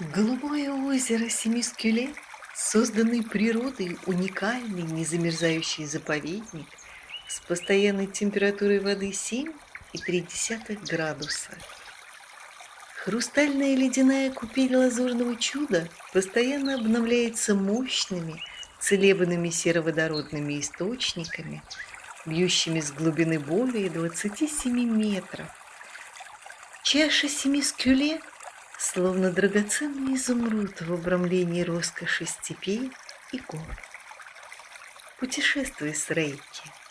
Голубое озеро Семискюле, созданный природой уникальный незамерзающий заповедник с постоянной температурой воды 7,3 градуса. Хрустальная ледяная купель лазурного чуда постоянно обновляется мощными целебными сероводородными источниками, бьющими с глубины более 27 метров. Чаша Семискюле – словно драгоценный изумруд в обрамлении роскоши степей и гор. Путешествуй с Рейки.